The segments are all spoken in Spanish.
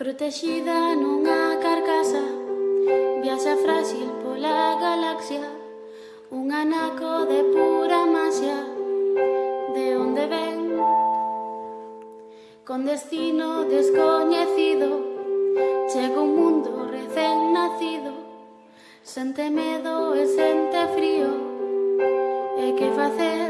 Protexida nunha carcasa Viaxa frágil pola galaxia Un anaco de pura masia De onde ven Con destino descoñecido Chega un mundo recén nacido Sente medo e sente frío E que facer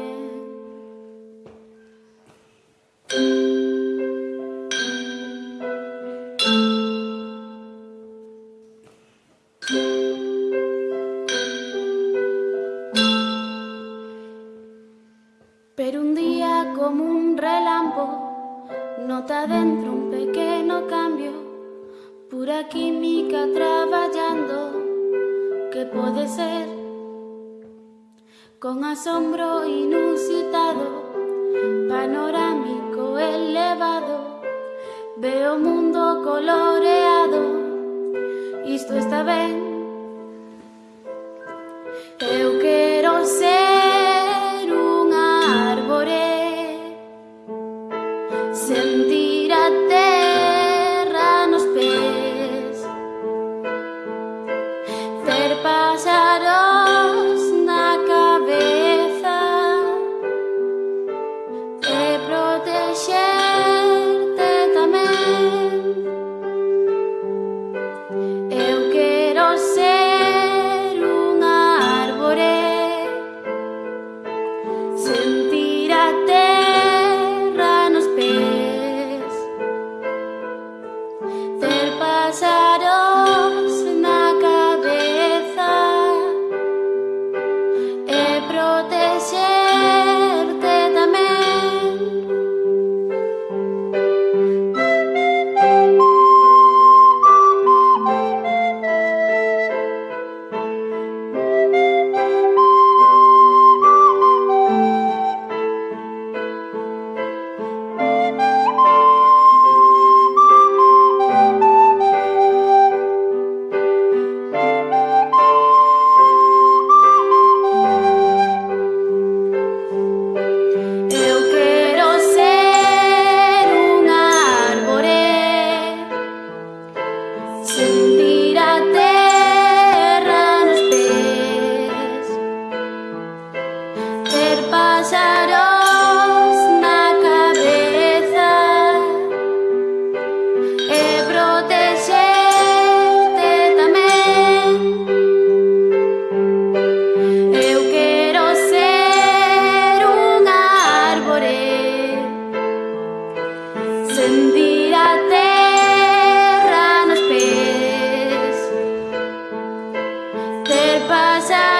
día como un relampo, nota dentro un pequeño cambio, pura química trabajando, que puede ser con asombro inusitado, panorámico elevado, veo mundo coloreado, y esto está bien. del pasado.